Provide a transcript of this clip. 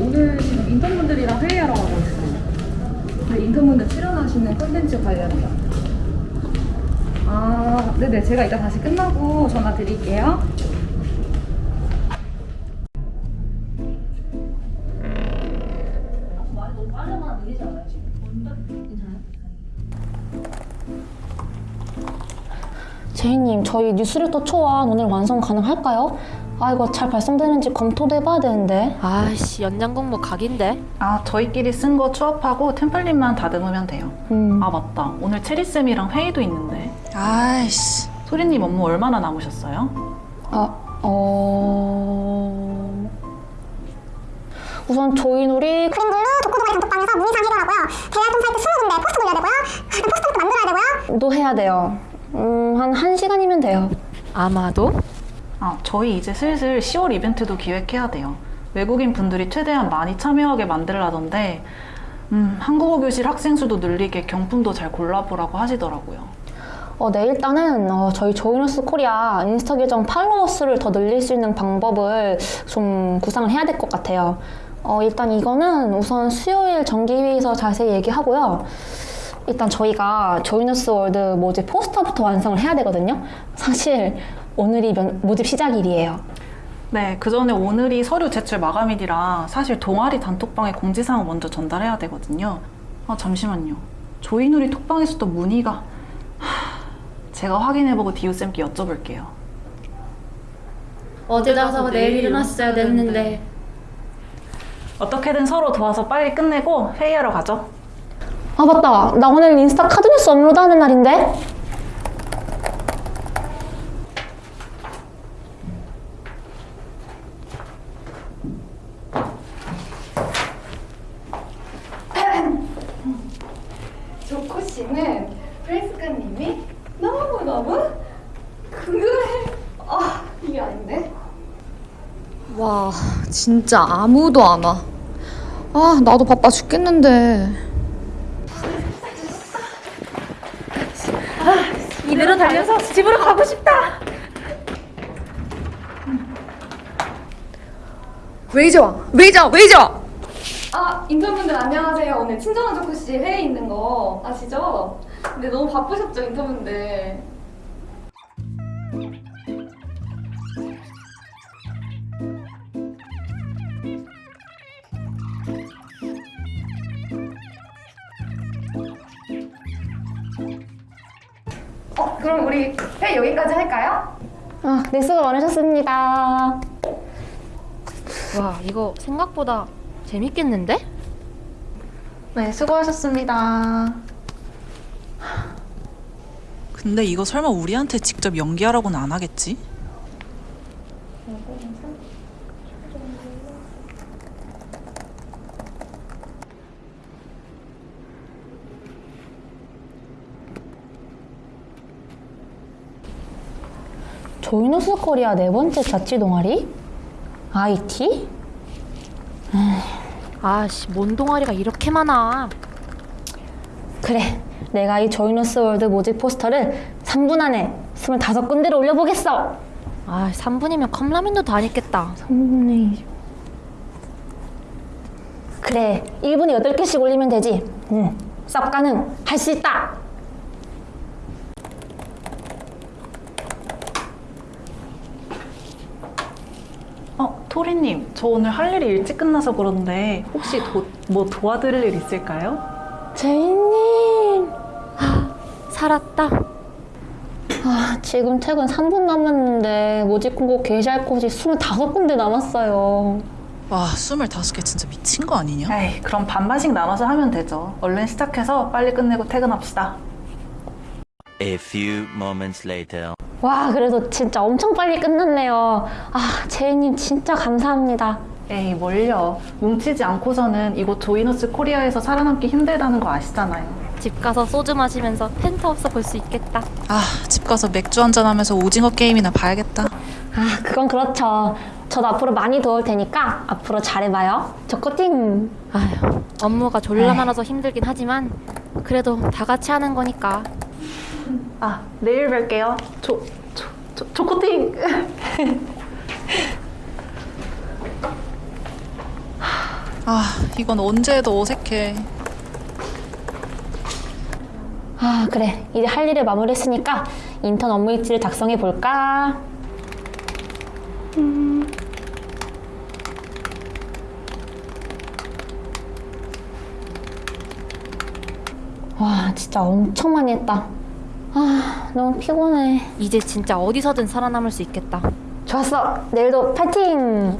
오늘 지금 인턴분들이랑 회의하러 가고 있어요. 네, 인턴분들 출연하시는 컨텐츠 관련해요. 아, 네네. 제가 이따 다시 끝나고 전화 드릴게요. 제이님, 저희 뉴스레터 초안 오늘 완성 가능할까요? 아, 이거 잘 발송되는지 검토도 해봐야 되는데. 아이씨 연장 공모 각인데 아, 저희끼리 쓴 거 추업하고 템플릿만 다듬으면 돼요. 음, 아, 맞다. 오늘 체리쌤이랑 회의도 있는데. 아이씨. 소리님 업무 얼마나 남으셨어요? 아, 어... 우선 조이놀이 그림블루 독후동아리 단톡방에서 문의사항 해결하고요. 대활동 사이트 20군데 포스터 돌려야 되고요. 그 포스터부터 만들어야 되고요. 도 해야 돼요. 음, 한 1시간이면 돼요. 아마도 아, 저희 이제 슬슬 10월 이벤트도 기획해야 돼요. 외국인 분들이 최대한 많이 참여하게 만들라던데, 음, 한국어 교실 학생 수도 늘리게 경품도 잘 골라보라고 하시더라고요. 어, 네, 일단은 어, 저희 조이너스 코리아 인스타 계정 팔로워 수를 더 늘릴 수 있는 방법을 좀 구상을 해야 될 것 같아요. 어, 일단 이거는 우선 수요일 정기회의에서 자세히 얘기하고요. 일단 저희가 조이너스 월드 모집 포스터부터 완성을 해야 되거든요. 사실 오늘이 면- 모집 시작일이에요. 네, 그 전에 오늘이 서류 제출 마감일이라 사실 동아리 단톡방에 공지사항 먼저 전달해야 되거든요. 아, 잠시만요. 조이누리 톡방에서도 문의가... 하, 제가 확인해보고 디우쌤께 여쭤볼게요. 어제 자서 내일 일어났어야 됐는데 어떻게든 서로 도와서 빨리 끝내고 회의하러 가죠. 아, 맞다. 나 오늘 인스타 카드뉴스 업로드하는 날인데? 조코 씨는 프레스카님이 너무너무 궁금해. 아, 이게 아닌데? 와, 진짜 아무도 안 와. 아, 나도 바빠 죽겠는데. 이대로 달려서 집으로 가고 싶다 왜 이제 와? 왜 이제 와? 왜 이제 와? 아, 인턴분들 안녕하세요. 오늘 친정한 조코 씨 회의 있는 거 아시죠? 근데 너무 바쁘셨죠, 인턴분들. 어, 그럼 우리 회의 여기까지 할까요? 아, 네, 수고 많으셨습니다. 와 이거 생각보다 재밌겠는데? 네, 수고하셨습니다. 근데 이거 설마 우리한테 직접 연기하라고는 안 하겠지? 조이너스 코리아 네 번째 자치 동아리? IT? 아씨 뭔 동아리가 이렇게 많아 그래, 내가 이 조이너스 월드 모집 포스터를 3분 안에 25군데로 올려보겠어! 아 3분이면 컵라면도 다 익겠다 3분의 2. 그래, 1분에 8개씩 올리면 되지. 응, 쌉 가능, 할 수 있다! 어, 토리님, 저 오늘 할 일이 일찍 끝나서 그런데 혹시 도, 뭐 도와드릴 일 있을까요? 제이님! 살았다 아, 지금 퇴근 3분 남았는데 모집 공고 게시할 곳이 25군데 남았어요. 와, 25개 진짜 미친 거 아니냐? 에이, 그럼 반반씩 나눠서 하면 되죠. 얼른 시작해서 빨리 끝내고 퇴근합시다. A few moments later. 와, 그래도 진짜 엄청 빨리 끝났네요. 아, 제이님 진짜 감사합니다. 에이, 뭘요. 뭉치지 않고서는 이곳 조이너스 코리아에서 살아남기 힘들다는 거 아시잖아요. 집 가서 소주 마시면서 펜트하우스 볼 수 있겠다 아, 집 가서 맥주 한잔 하면서 오징어 게임이나 봐야겠다. 아, 그건 그렇죠. 저도 앞으로 많이 도울 테니까 앞으로 잘해봐요. 저 코팅. 아휴 업무가 졸라 많아서 힘들긴 하지만 그래도 다 같이 하는 거니까 아, 내일 뵐게요. 조, 조, 조, 조코팅! 이건 언제 해도 어색해. 아 그래 이제 할 일을 마무리했으니까 인턴 업무 일지를 작성해 볼까? 음. 와 진짜 엄청 많이 했다. 아 너무 피곤해. 이제 진짜 어디서든 살아남을 수 있겠다. 좋았어 내일도 파이팅!